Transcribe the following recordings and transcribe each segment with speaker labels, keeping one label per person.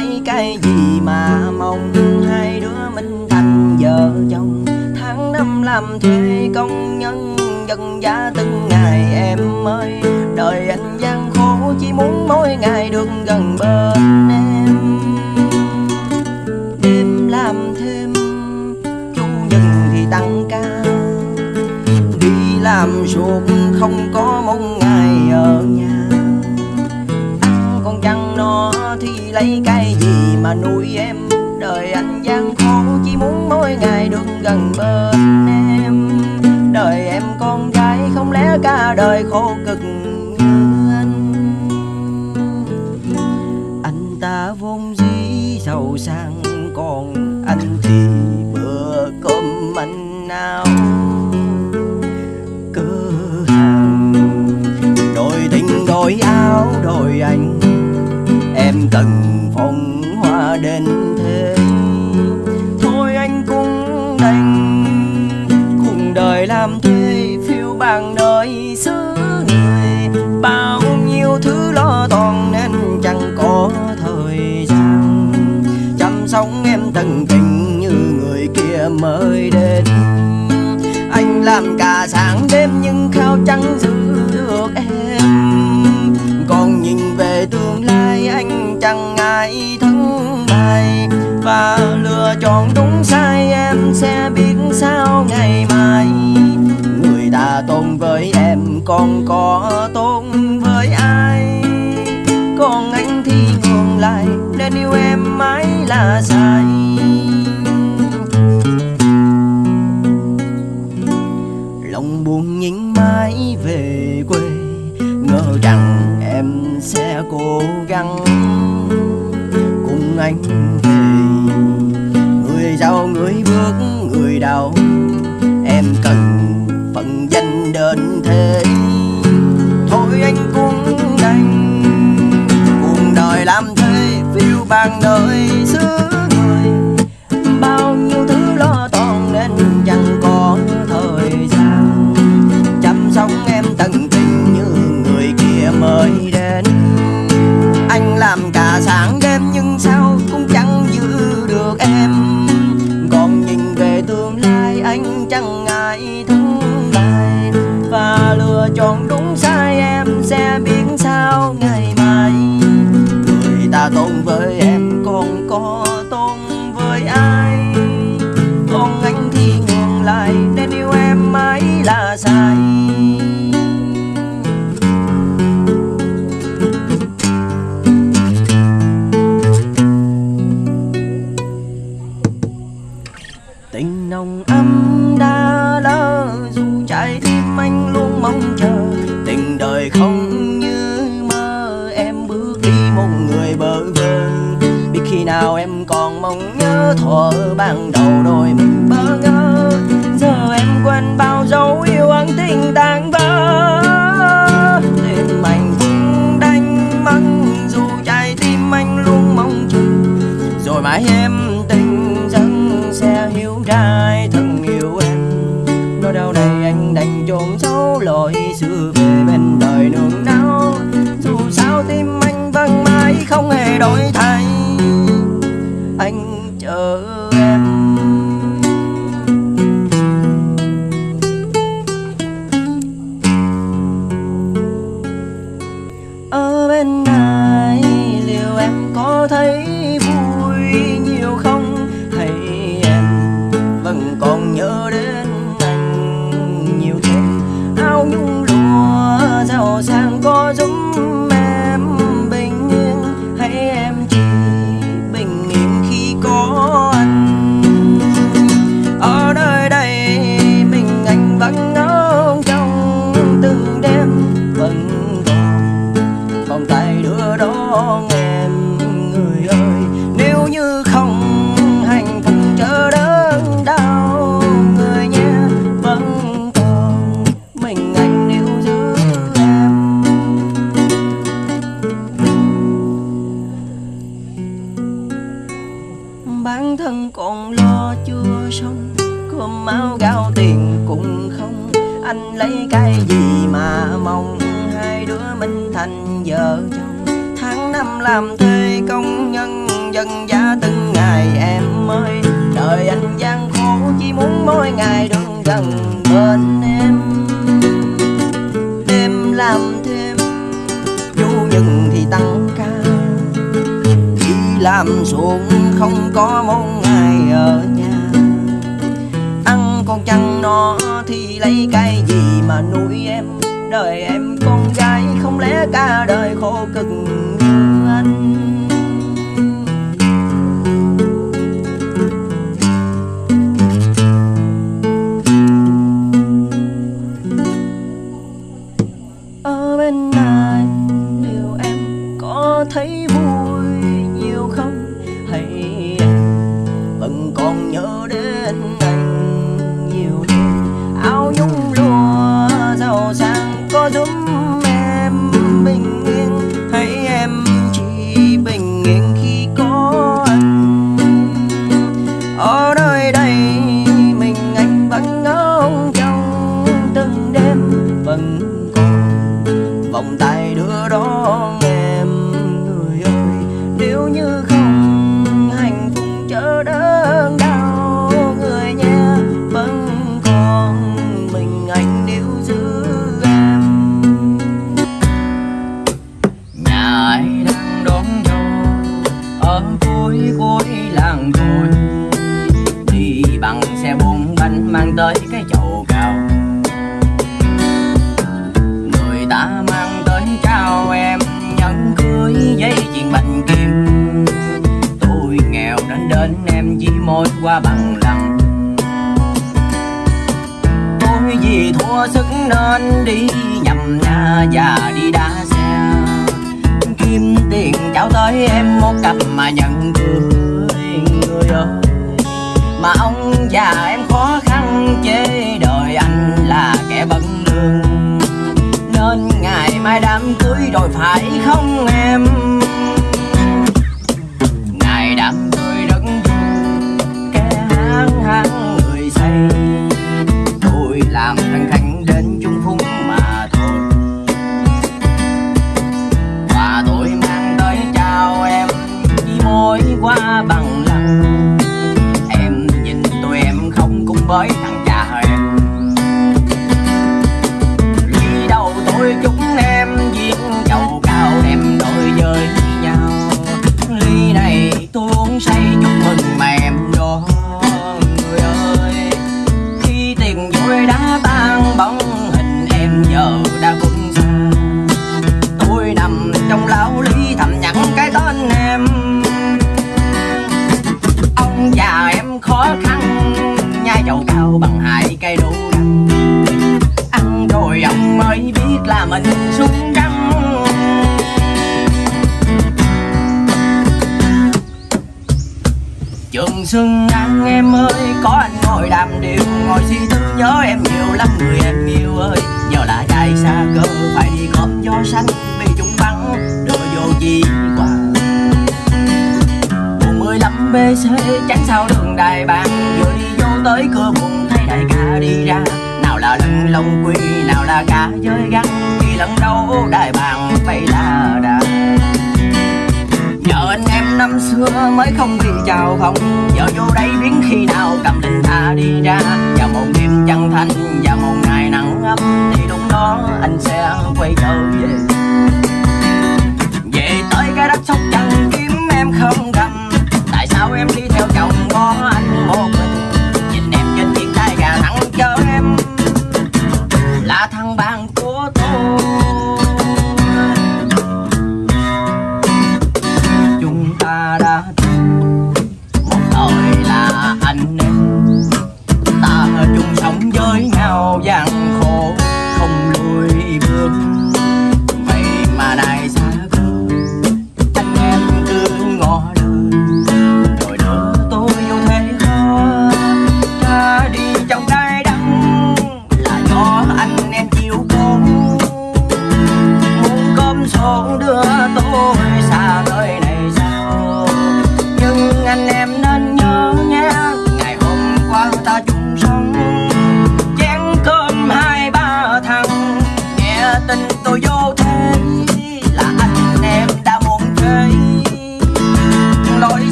Speaker 1: lấy cái gì mà mong hai đứa mình thành vợ chồng? Tháng năm làm thuê công nhân dân giá từng ngày em ơi. Đời anh gian khổ, chỉ muốn mỗi ngày được gần bên em. Đêm làm thêm, chủ nhật thì tăng ca. Đi làm suốt không có một ngày ở nhà. Ăn con chăn nó thì lấy cái mà nuôi em, đời anh gian khổ chỉ muốn mỗi ngày được gần bên em. Đời em con gái không lẽ cả đời khổ cực như anh anh ta vốn dĩ giàu sang, còn anh thì bằng đời xứ người, bao nhiêu thứ lo toan nên chẳng có thời gian. Chăm sóc em tận tình như người kia mới đến. Anh làm cả sáng đêm nhưng khao chẳng giữ được em. Còn nhìn về tương lai anh chẳng ngại thắng bại và lựa chọn đúng sai em sẽ biết. Bản thân còn lo chưa xong. Cơm áo gạo tiền cũng không, anh lấy cái gì mà mong? Hai đứa mình thành vợ chồng. Tháng năm làm thuê công nhân dân giá từng ngày em ơi đời anh gian khổ, chỉ muốn mỗi ngày được gần bên em. Làm ruộng không có một ngày ở nhà. Ăn con chăn nó thì lấy cái gì mà nuôi em? Đời em con gái không lẽ cả đời khổ cực như anh? Ở bên này, liệu em có thấy tới cái chậu cao. Người ta mang tới trao em nhẫn cưới giấy chuyện bạch kim. Tôi nghèo nên đến em chỉ môi qua bằng lòng tôi vì thua sức nên đi nhầm nhà và đi đá xe. Kiếm tiền trao tới em một cặp mà nhận cưới người ơi. Mà ông già em khó chế đời anh là kẻ bận lương. Nên ngày mai đám cưới rồi phải không em? Ngày đám cưới rất vui, kẻ hang hang người say. Tôi làm thằng khánh đến chung phúng mà thôi. Và tôi mang tới chào em, đi môi qua bằng lăng. Em nhìn tôi em không cùng với nhớ em nhiều lắm, người em yêu ơi. Giờ là chạy xa cơ, phải đi gom gió xanh bị chúng bắn đưa vô chi quả buồn mười lăm bc tránh sau đường đài bàn. Vừa đi vô tới cửa buồn, thấy đại ca đi ra. Nào là lưng lông quy nào là cá chơi gắn khi lần đầu đại bàn bay là đà. Nhờ anh em năm xưa mới không đi chào không giờ vô đây biến khi nào cầm linh ta đi ra anh một một ngày nắng ấm thì lúc đó anh sẽ quay trở về. Về tới cái đất sóc trăng kiếm em không cầm tại sao em đi theo chồng có anh một mình? Nhìn em trên chiếc tay gà thẳng chờ em là thằng bạn của tôi. Chúng ta đã đưa tôi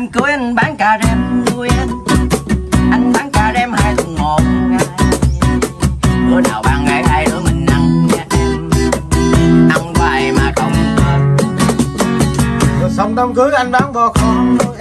Speaker 1: em cưới anh bán cà rem nuôi anh anh bán cà rem hai tuần một ngày. Bữa nào bạn ngày hai đứa mình ăn nha em. Ăn hoài mà không hết
Speaker 2: rồi xong đám cưới anh bán bò con nuôi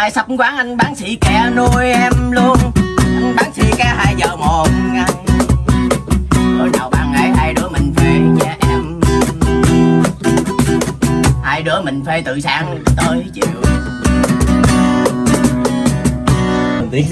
Speaker 1: mai sắp quán anh bán xì kè nuôi em luôn. Anh bán xì kè hai giờ một ngày. Bữa nào bạn ấy, hai đứa mình về nhà em. Hai đứa mình phê từ sáng tới chiều. Tiếng